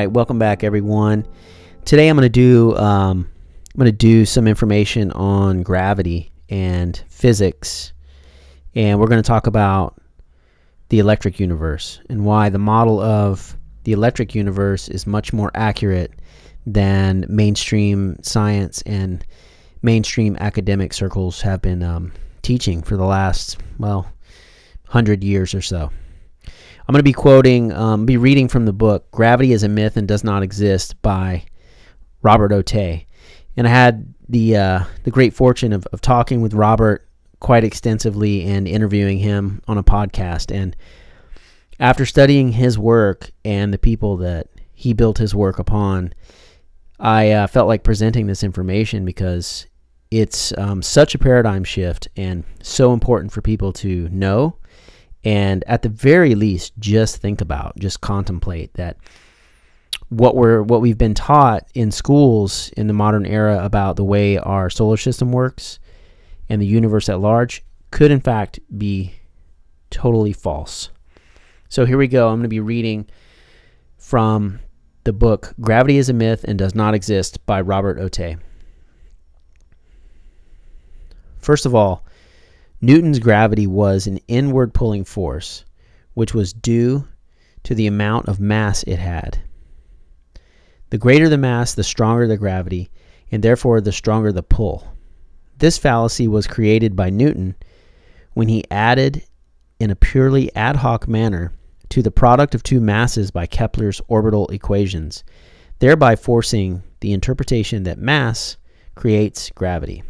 Right, welcome back, everyone. Today I'm going to do um, I'm going to do some information on gravity and physics, and we're going to talk about the electric universe and why the model of the electric universe is much more accurate than mainstream science and mainstream academic circles have been um, teaching for the last well hundred years or so. I'm going to be quoting, um, be reading from the book "Gravity is a Myth and Does Not Exist" by Robert Otey, and I had the uh, the great fortune of, of talking with Robert quite extensively and interviewing him on a podcast. And after studying his work and the people that he built his work upon, I uh, felt like presenting this information because it's um, such a paradigm shift and so important for people to know and at the very least just think about just contemplate that what we're what we've been taught in schools in the modern era about the way our solar system works and the universe at large could in fact be totally false. So here we go. I'm going to be reading from the book gravity is a myth and does not exist by robert otey first of all Newton's gravity was an inward pulling force, which was due to the amount of mass it had. The greater the mass, the stronger the gravity, and therefore the stronger the pull. This fallacy was created by Newton when he added, in a purely ad hoc manner, to the product of two masses by Kepler's orbital equations, thereby forcing the interpretation that mass creates gravity.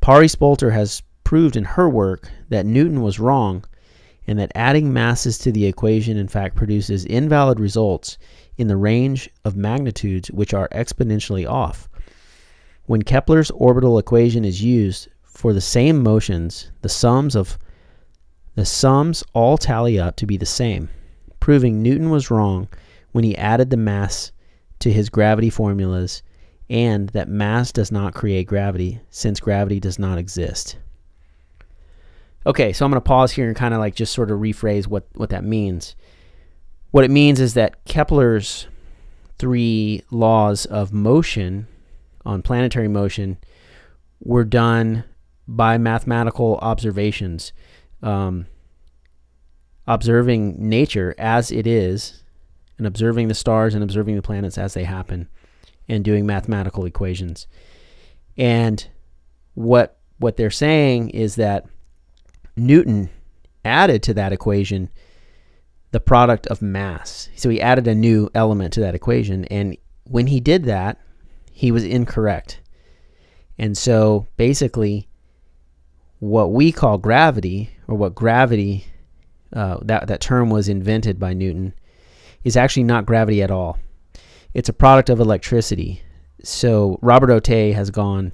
Pari Spolter has proved in her work that Newton was wrong and that adding masses to the equation in fact produces invalid results in the range of magnitudes which are exponentially off. When Kepler's orbital equation is used for the same motions, the sums of the sums all tally up to be the same, proving Newton was wrong when he added the mass to his gravity formulas and that mass does not create gravity since gravity does not exist. Okay, so I'm going to pause here and kind of like just sort of rephrase what, what that means. What it means is that Kepler's three laws of motion on planetary motion were done by mathematical observations, um, observing nature as it is, and observing the stars and observing the planets as they happen, and doing mathematical equations. And what what they're saying is that Newton added to that equation the product of mass. So he added a new element to that equation. And when he did that, he was incorrect. And so basically, what we call gravity, or what gravity, uh, that, that term was invented by Newton, is actually not gravity at all. It's a product of electricity. So Robert Otey has gone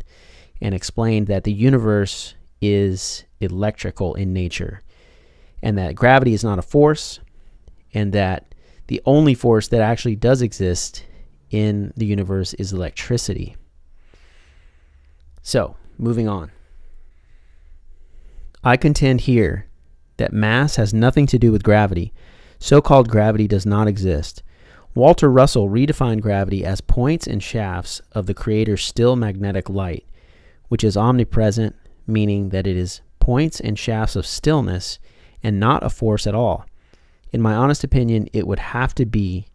and explained that the universe is electrical in nature, and that gravity is not a force, and that the only force that actually does exist in the universe is electricity. So, moving on. I contend here that mass has nothing to do with gravity. So called gravity does not exist. Walter Russell redefined gravity as points and shafts of the Creator's still magnetic light, which is omnipresent, meaning that it is points and shafts of stillness and not a force at all. In my honest opinion, it would have to be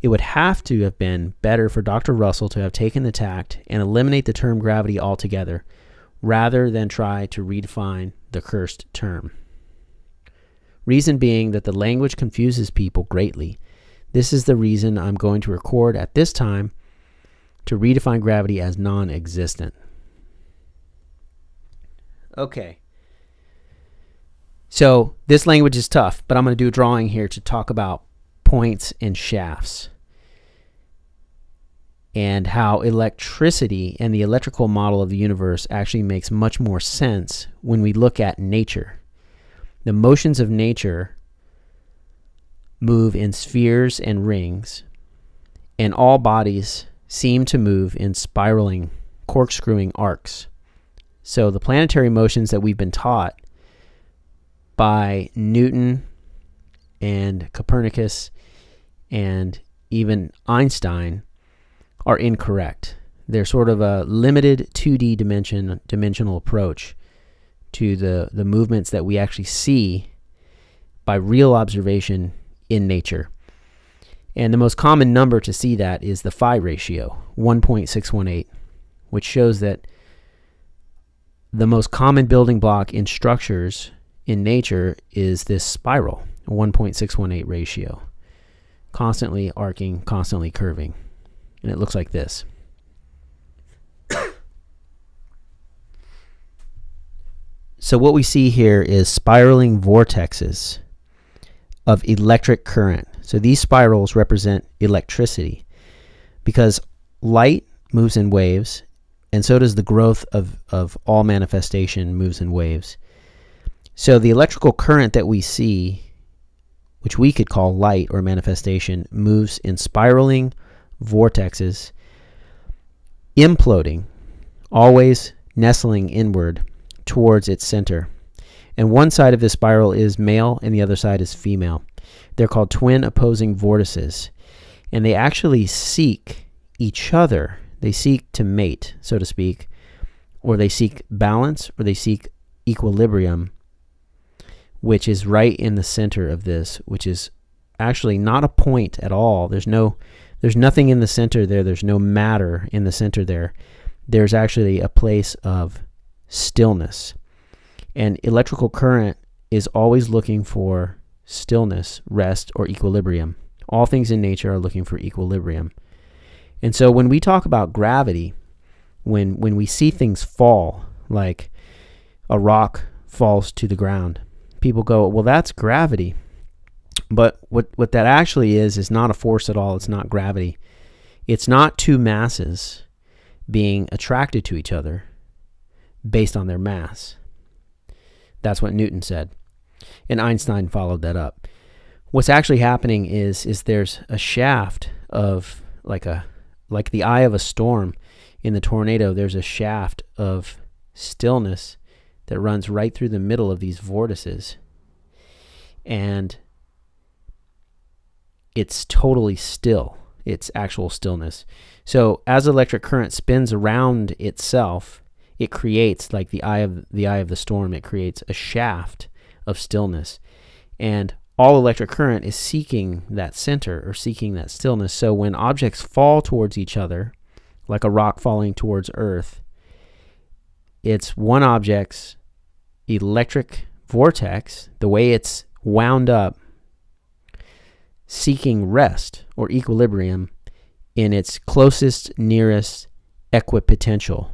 it would have to have been better for Dr. Russell to have taken the tact and eliminate the term gravity altogether rather than try to redefine the cursed term. Reason being that the language confuses people greatly. This is the reason I'm going to record at this time to redefine gravity as non existent. Okay. So this language is tough, but I'm going to do a drawing here to talk about points and shafts and how electricity and the electrical model of the universe actually makes much more sense when we look at nature. The motions of nature move in spheres and rings, and all bodies seem to move in spiraling, corkscrewing arcs. So the planetary motions that we've been taught by Newton and Copernicus and even Einstein are incorrect. They're sort of a limited 2D dimension dimensional approach to the, the movements that we actually see by real observation in nature. And the most common number to see that is the phi ratio, 1.618, which shows that the most common building block in structures in nature is this spiral, 1.618 ratio, constantly arcing, constantly curving. And it looks like this. so what we see here is spiraling vortexes of electric current. So these spirals represent electricity because light moves in waves and so does the growth of, of all manifestation moves in waves. So the electrical current that we see, which we could call light or manifestation, moves in spiraling vortexes, imploding, always nestling inward towards its center. And one side of this spiral is male and the other side is female. They're called twin opposing vortices. And they actually seek each other they seek to mate, so to speak, or they seek balance, or they seek equilibrium, which is right in the center of this, which is actually not a point at all. There's no, there's nothing in the center there. There's no matter in the center there. There's actually a place of stillness. And electrical current is always looking for stillness, rest, or equilibrium. All things in nature are looking for equilibrium. And so when we talk about gravity, when when we see things fall, like a rock falls to the ground, people go, "Well, that's gravity." But what what that actually is is not a force at all. It's not gravity. It's not two masses being attracted to each other based on their mass. That's what Newton said. And Einstein followed that up. What's actually happening is is there's a shaft of like a like the eye of a storm in the tornado, there's a shaft of stillness that runs right through the middle of these vortices. And it's totally still. It's actual stillness. So as electric current spins around itself, it creates like the eye of the eye of the storm, it creates a shaft of stillness. And all electric current is seeking that center or seeking that stillness. So when objects fall towards each other, like a rock falling towards Earth, it's one object's electric vortex, the way it's wound up, seeking rest or equilibrium in its closest, nearest equipotential,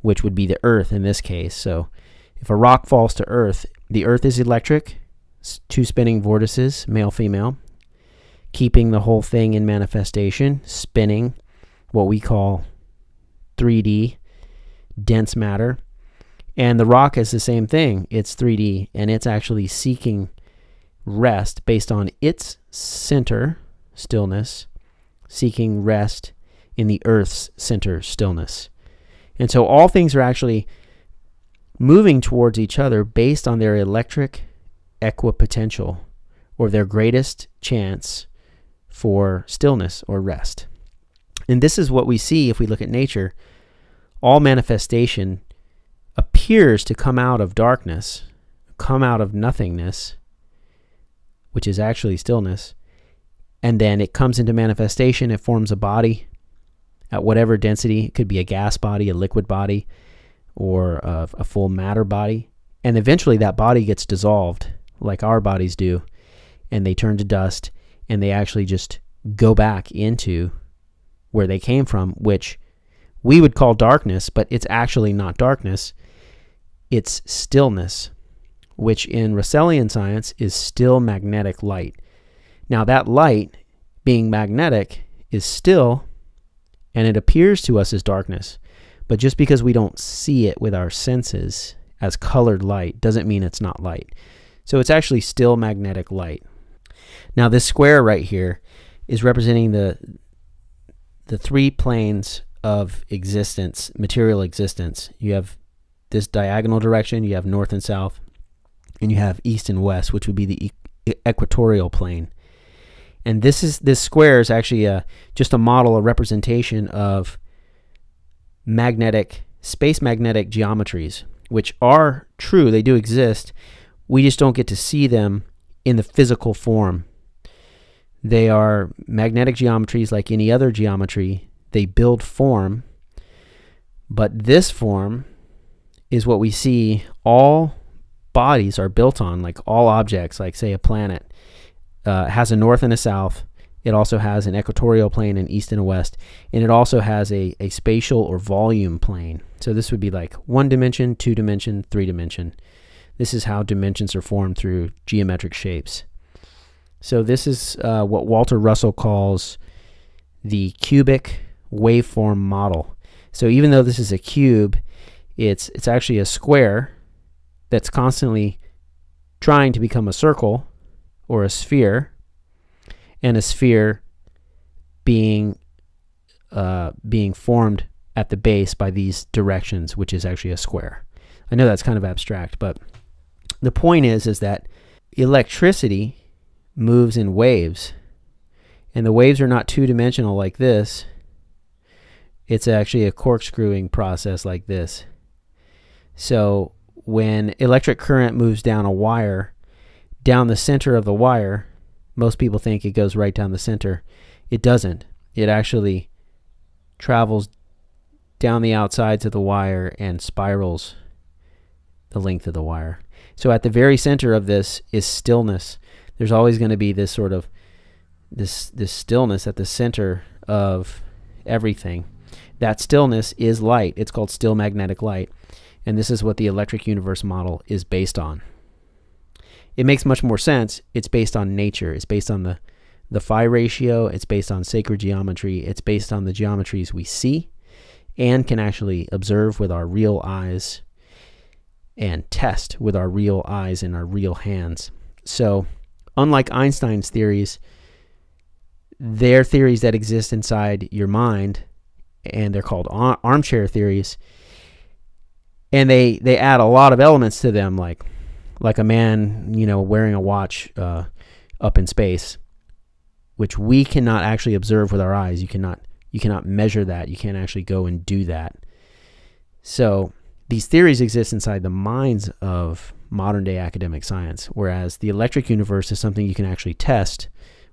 which would be the Earth in this case. So if a rock falls to Earth, the Earth is electric, two spinning vortices, male, female, keeping the whole thing in manifestation, spinning what we call 3D dense matter. And the rock is the same thing. It's 3D and it's actually seeking rest based on its center stillness, seeking rest in the Earth's center stillness. And so all things are actually moving towards each other based on their electric equipotential or their greatest chance for stillness or rest. And this is what we see if we look at nature. All manifestation appears to come out of darkness, come out of nothingness, which is actually stillness, and then it comes into manifestation. It forms a body at whatever density. It could be a gas body, a liquid body, or a, a full matter body. And eventually that body gets dissolved like our bodies do, and they turn to dust, and they actually just go back into where they came from, which we would call darkness, but it's actually not darkness. It's stillness, which in Russellian science is still magnetic light. Now, that light, being magnetic, is still, and it appears to us as darkness. But just because we don't see it with our senses as colored light doesn't mean it's not light. So it's actually still magnetic light. Now this square right here is representing the the three planes of existence, material existence. You have this diagonal direction, you have north and south, and you have east and west, which would be the e equatorial plane. And this is this square is actually a, just a model, a representation of magnetic space magnetic geometries, which are true. They do exist. We just don't get to see them in the physical form. They are magnetic geometries like any other geometry. They build form, but this form is what we see all bodies are built on, like all objects, like say a planet, uh, has a north and a south. It also has an equatorial plane, an east and a west, and it also has a, a spatial or volume plane. So this would be like one dimension, two dimension, three dimension. This is how dimensions are formed through geometric shapes. So this is uh, what Walter Russell calls the cubic waveform model. So even though this is a cube, it's it's actually a square that's constantly trying to become a circle or a sphere, and a sphere being uh, being formed at the base by these directions, which is actually a square. I know that's kind of abstract, but the point is is that electricity moves in waves, and the waves are not two-dimensional like this. It's actually a corkscrewing process like this. So when electric current moves down a wire, down the center of the wire, most people think it goes right down the center. It doesn't. It actually travels down the outsides of the wire and spirals the length of the wire. So at the very center of this is stillness. There's always going to be this sort of this this stillness at the center of everything. That stillness is light. It's called still magnetic light. And this is what the electric universe model is based on. It makes much more sense. It's based on nature. It's based on the, the phi ratio. It's based on sacred geometry. It's based on the geometries we see and can actually observe with our real eyes and test with our real eyes and our real hands. So, unlike Einstein's theories, they're theories that exist inside your mind, and they're called armchair theories and they they add a lot of elements to them like like a man you know wearing a watch uh, up in space which we cannot actually observe with our eyes. You cannot you cannot measure that. You can't actually go and do that. So these theories exist inside the minds of modern day academic science whereas the electric universe is something you can actually test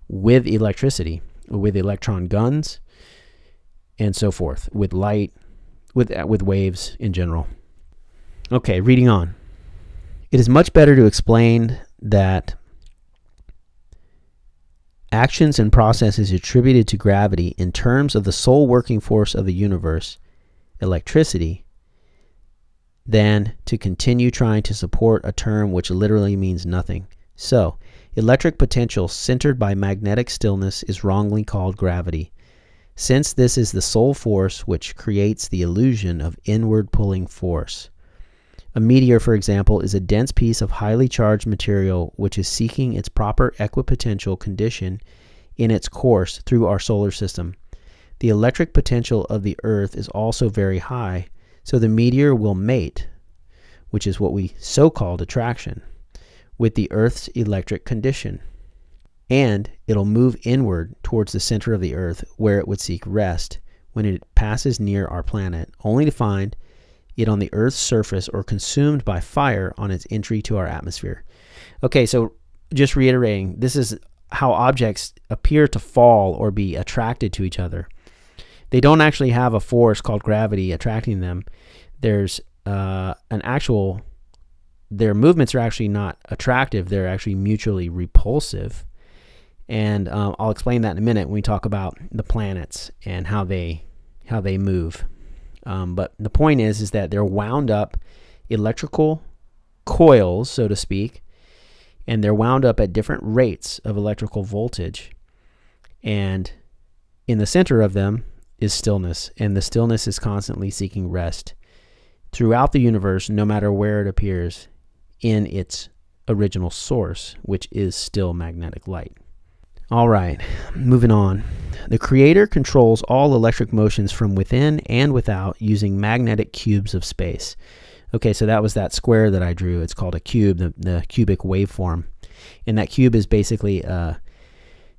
with electricity with electron guns and so forth with light with uh, with waves in general Okay, reading on. It is much better to explain that actions and processes attributed to gravity in terms of the sole working force of the universe, electricity, than to continue trying to support a term which literally means nothing. So, electric potential centered by magnetic stillness is wrongly called gravity, since this is the sole force which creates the illusion of inward pulling force. A meteor, for example, is a dense piece of highly charged material which is seeking its proper equipotential condition in its course through our solar system. The electric potential of the Earth is also very high, so the meteor will mate, which is what we so called attraction, with the Earth's electric condition. And it'll move inward towards the center of the Earth where it would seek rest when it passes near our planet, only to find it on the Earth's surface or consumed by fire on its entry to our atmosphere. Okay, so just reiterating, this is how objects appear to fall or be attracted to each other. They don't actually have a force called gravity attracting them. There's uh, an actual, their movements are actually not attractive, they're actually mutually repulsive. And um, I'll explain that in a minute when we talk about the planets and how they how they move. Um, but the point is, is that they're wound up electrical coils, so to speak, and they're wound up at different rates of electrical voltage. And in the center of them is stillness, and the stillness is constantly seeking rest throughout the universe, no matter where it appears in its original source, which is still magnetic light. All right, moving on. The creator controls all electric motions from within and without using magnetic cubes of space. Okay, so that was that square that I drew. It's called a cube, the, the cubic waveform. And that cube is basically a,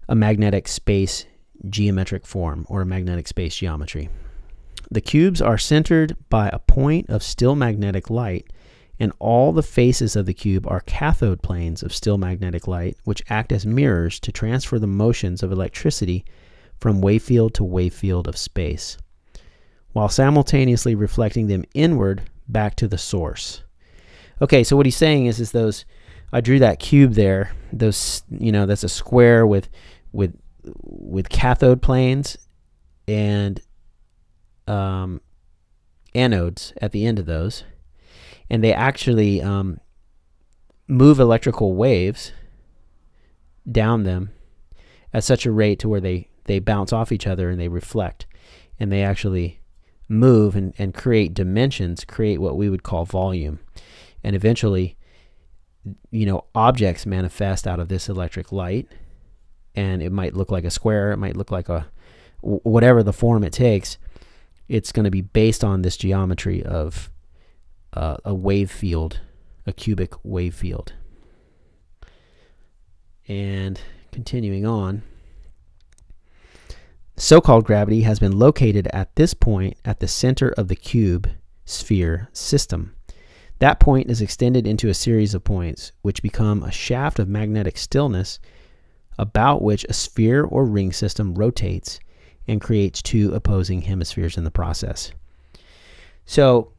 a magnetic space geometric form or magnetic space geometry. The cubes are centered by a point of still magnetic light, and all the faces of the cube are cathode planes of still magnetic light, which act as mirrors to transfer the motions of electricity from wave field to wave field of space, while simultaneously reflecting them inward back to the source. Okay, so what he's saying is, is those, I drew that cube there, those, you know, that's a square with, with, with cathode planes and um, anodes at the end of those. And they actually um, move electrical waves down them at such a rate to where they, they bounce off each other and they reflect. And they actually move and, and create dimensions, create what we would call volume. And eventually, you know, objects manifest out of this electric light. And it might look like a square, it might look like a whatever the form it takes. It's going to be based on this geometry of uh, a wave field, a cubic wave field. And continuing on, so-called gravity has been located at this point at the center of the cube sphere system. That point is extended into a series of points, which become a shaft of magnetic stillness about which a sphere or ring system rotates and creates two opposing hemispheres in the process. So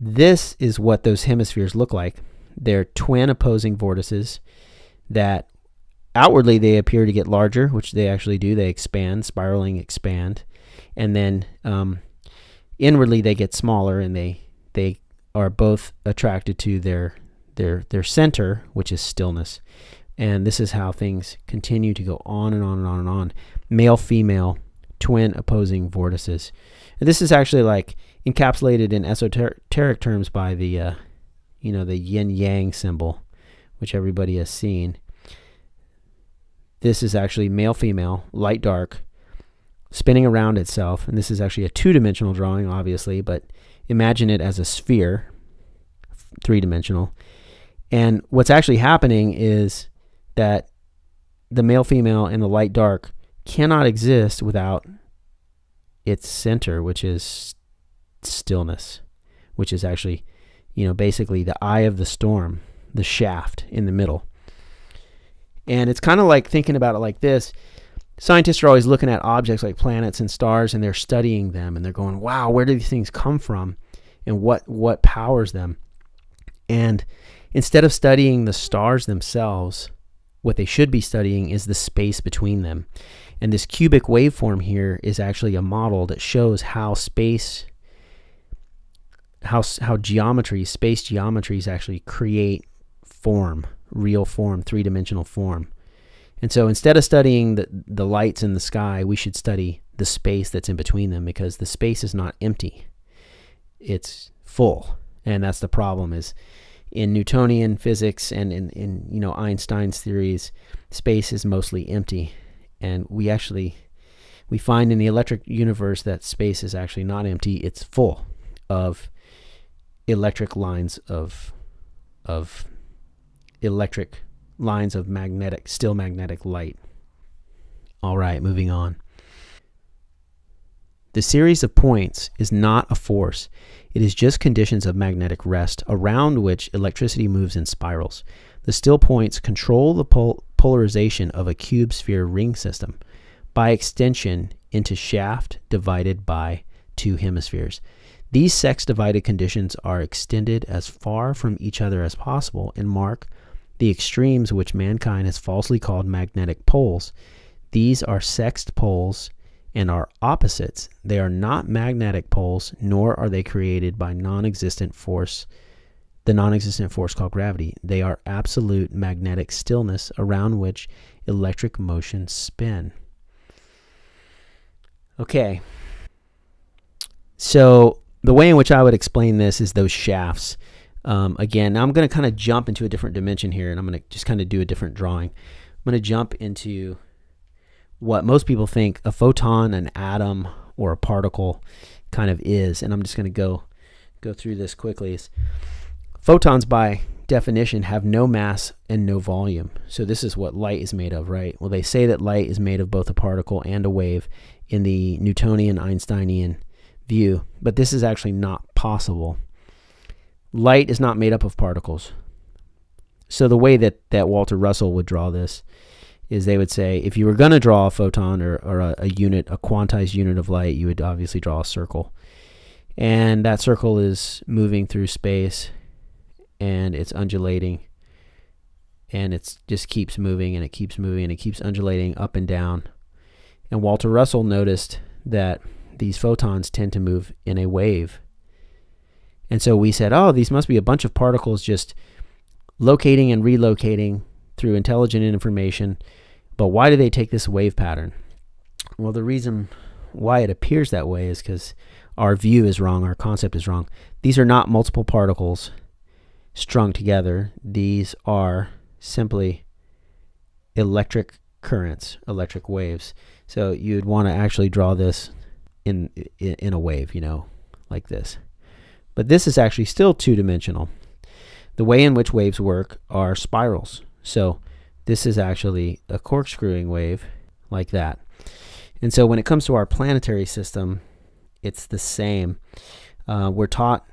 this is what those hemispheres look like. They're twin opposing vortices that outwardly they appear to get larger, which they actually do. They expand, spiraling expand. And then um, inwardly they get smaller and they, they are both attracted to their, their, their center, which is stillness. And this is how things continue to go on and on and on and on. Male, female, twin opposing vortices. And this is actually like encapsulated in esoteric terms by the, uh, you know, the yin yang symbol, which everybody has seen. This is actually male female, light dark, spinning around itself. And this is actually a two dimensional drawing, obviously, but imagine it as a sphere, three dimensional. And what's actually happening is that the male female and the light dark cannot exist without its center, which is stillness, which is actually, you know, basically the eye of the storm, the shaft in the middle. And it's kind of like thinking about it like this. Scientists are always looking at objects like planets and stars and they're studying them and they're going, wow, where do these things come from? And what, what powers them? And instead of studying the stars themselves, what they should be studying is the space between them. And this cubic waveform here is actually a model that shows how space how how geometry, space geometries actually create form, real form, three-dimensional form. And so instead of studying the, the lights in the sky, we should study the space that's in between them because the space is not empty. It's full. And that's the problem is in Newtonian physics and in, in you know Einstein's theories, space is mostly empty. And we actually we find in the electric universe that space is actually not empty, it's full of electric lines of of electric lines of magnetic still magnetic light. All right, moving on. The series of points is not a force. It is just conditions of magnetic rest around which electricity moves in spirals. The still points control the pol polarization of a cube sphere ring system by extension into shaft divided by two hemispheres. These sex-divided conditions are extended as far from each other as possible and mark the extremes which mankind has falsely called magnetic poles. These are sexed poles and are opposites. They are not magnetic poles, nor are they created by non-existent force, the non-existent force called gravity. They are absolute magnetic stillness around which electric motions spin. Okay. So the way in which I would explain this is those shafts. Um, again, I'm going to kind of jump into a different dimension here, and I'm going to just kind of do a different drawing. I'm going to jump into what most people think a photon, an atom, or a particle kind of is, and I'm just going to go go through this quickly. Is photons, by definition, have no mass and no volume. So this is what light is made of, right? Well, they say that light is made of both a particle and a wave in the Newtonian Einsteinian view, but this is actually not possible. Light is not made up of particles. So the way that, that Walter Russell would draw this is they would say if you were going to draw a photon or, or a, a unit, a quantized unit of light, you would obviously draw a circle. And that circle is moving through space and it's undulating and it just keeps moving and it keeps moving and it keeps undulating up and down. And Walter Russell noticed that these photons tend to move in a wave. And so we said, oh, these must be a bunch of particles just locating and relocating through intelligent information. But why do they take this wave pattern? Well, the reason why it appears that way is because our view is wrong, our concept is wrong. These are not multiple particles strung together. These are simply electric currents, electric waves. So you'd want to actually draw this in, in, in a wave, you know, like this. But this is actually still two-dimensional. The way in which waves work are spirals. So this is actually a corkscrewing wave like that. And so when it comes to our planetary system, it's the same. Uh, we're taught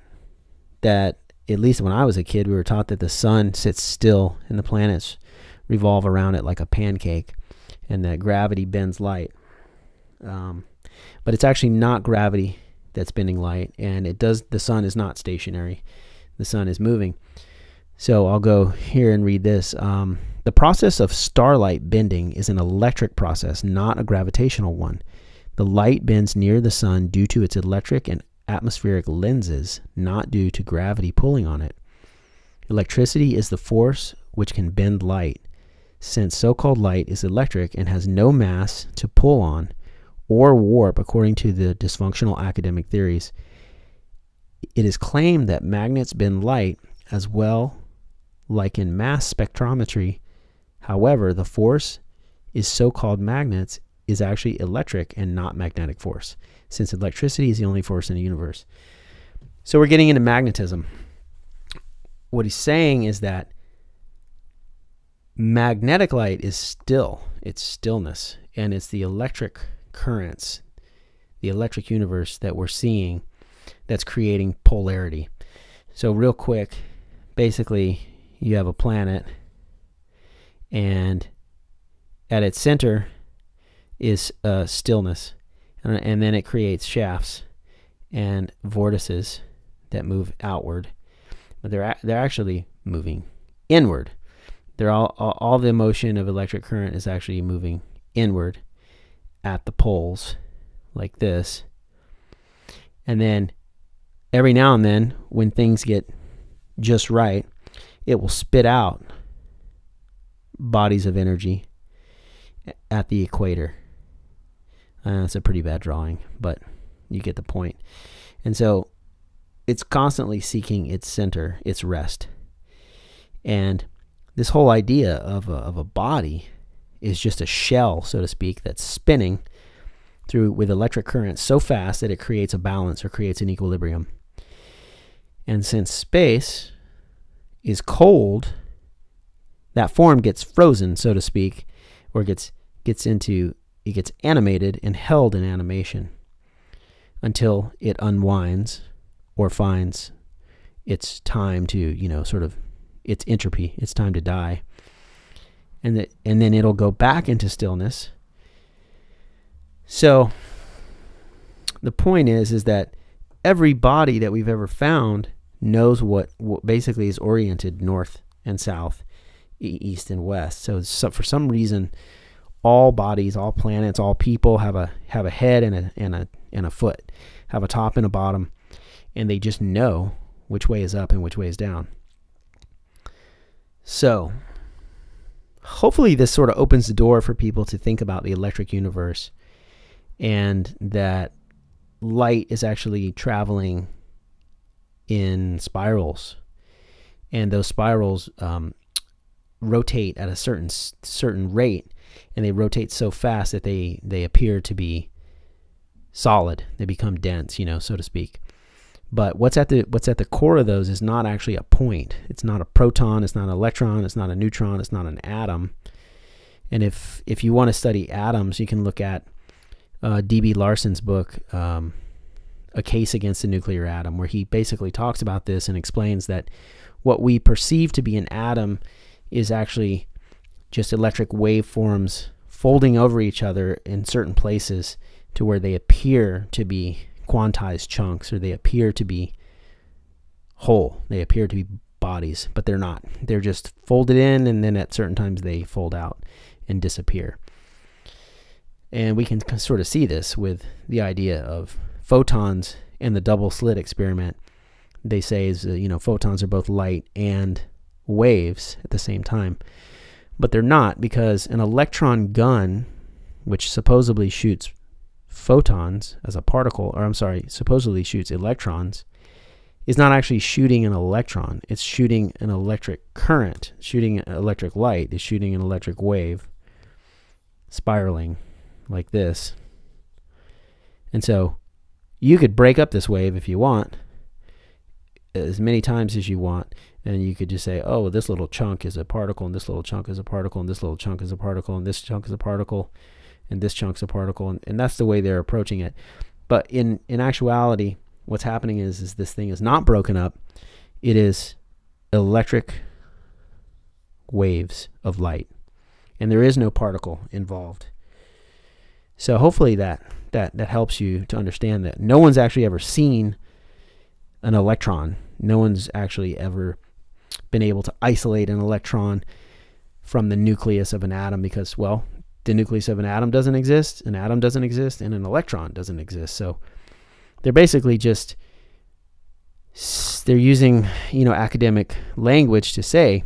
that at least when I was a kid, we were taught that the sun sits still and the planets revolve around it like a pancake and that gravity bends light. Um, but it's actually not gravity that's bending light and it does the sun is not stationary the sun is moving so I'll go here and read this um, the process of starlight bending is an electric process not a gravitational one the light bends near the sun due to its electric and atmospheric lenses, not due to gravity pulling on it. Electricity is the force which can bend light. Since so-called light is electric and has no mass to pull on or warp according to the dysfunctional academic theories, it is claimed that magnets bend light as well like in mass spectrometry. However, the force is so-called magnets is actually electric and not magnetic force since electricity is the only force in the universe. So we're getting into magnetism. What he's saying is that magnetic light is still, it's stillness, and it's the electric currents, the electric universe that we're seeing that's creating polarity. So real quick, basically you have a planet and at its center is uh, stillness. And, and then it creates shafts and vortices that move outward. But they're they're actually moving inward. They're all, all all the motion of electric current is actually moving inward at the poles like this. And then every now and then when things get just right it will spit out bodies of energy at the equator uh, a pretty bad drawing, but you get the point. And so it's constantly seeking its center, its rest. And this whole idea of a, of a body is just a shell, so to speak, that's spinning through with electric current so fast that it creates a balance or creates an equilibrium. And since space is cold, that form gets frozen, so to speak, or gets gets into it gets animated and held in animation until it unwinds or finds its time to, you know, sort of its entropy, it's time to die. And that and then it'll go back into stillness. So the point is is that every body that we've ever found knows what, what basically is oriented north and south, east and west. So, so for some reason all bodies, all planets, all people have a have a head and a and a and a foot, have a top and a bottom, and they just know which way is up and which way is down. So, hopefully this sort of opens the door for people to think about the electric universe and that light is actually traveling in spirals and those spirals um, rotate at a certain certain rate and they rotate so fast that they they appear to be solid they become dense you know so to speak But what's at the what's at the core of those is not actually a point. It's not a proton. It's not an electron. It's not a neutron. It's not an atom. And if if you want to study atoms, you can look at uh, D.B. Larson's book, um, "A Case Against the Nuclear Atom," where he basically talks about this and explains that what we perceive to be an atom is actually just electric waveforms folding over each other in certain places to where they appear to be quantized chunks or they appear to be whole. They appear to be bodies, but they're not. They're just folded in and then at certain times they fold out and disappear. And we can sort of see this with the idea of photons and the double slit experiment. They say is you know photons are both light and waves at the same time. But they're not because an electron gun which supposedly shoots photons as a particle, or I'm sorry, supposedly shoots electrons, is not actually shooting an electron. It's shooting an electric current, shooting electric light, is shooting an electric wave, spiraling like this. And so you could break up this wave if you want, as many times as you want, and you could just say, oh, this little chunk is a particle, and this little chunk is a particle, and this little chunk is a particle, and this chunk is a particle and this chunk's a particle, and, and that's the way they're approaching it. But in, in actuality, what's happening is, is this thing is not broken up. It is electric waves of light, and there is no particle involved. So hopefully that, that, that helps you to understand that no one's actually ever seen an electron. No one's actually ever been able to isolate an electron from the nucleus of an atom because, well, the nucleus of an atom doesn't exist, an atom doesn't exist, and an electron doesn't exist. So they're basically just they're using you know academic language to say,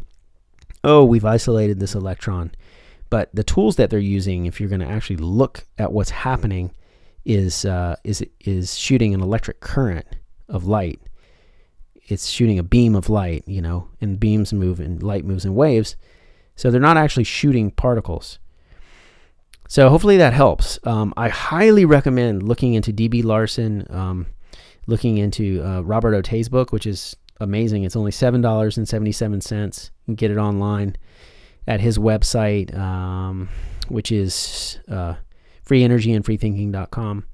oh, we've isolated this electron. But the tools that they're using, if you're going to actually look at what's happening, is uh, is is shooting an electric current of light. It's shooting a beam of light, you know, and beams move and light moves in waves. So they're not actually shooting particles. So hopefully that helps. Um, I highly recommend looking into DB Larson, um, looking into uh, Robert Otey's book, which is amazing. It's only seven dollars and seventy-seven cents. You can get it online at his website, um, which is uh, freeenergyandfreethinking.com.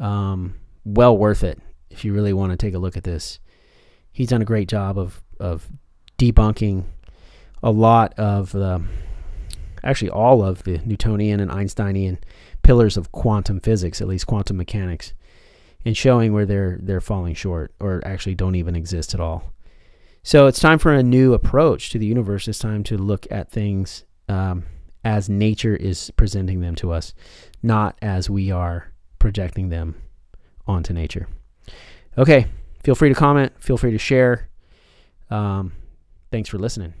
Um, well worth it if you really want to take a look at this. He's done a great job of of debunking a lot of the actually all of the Newtonian and Einsteinian pillars of quantum physics, at least quantum mechanics, and showing where they're they're falling short or actually don't even exist at all. So it's time for a new approach to the universe. It's time to look at things um, as nature is presenting them to us, not as we are projecting them onto nature. Okay, feel free to comment. Feel free to share. Um, thanks for listening.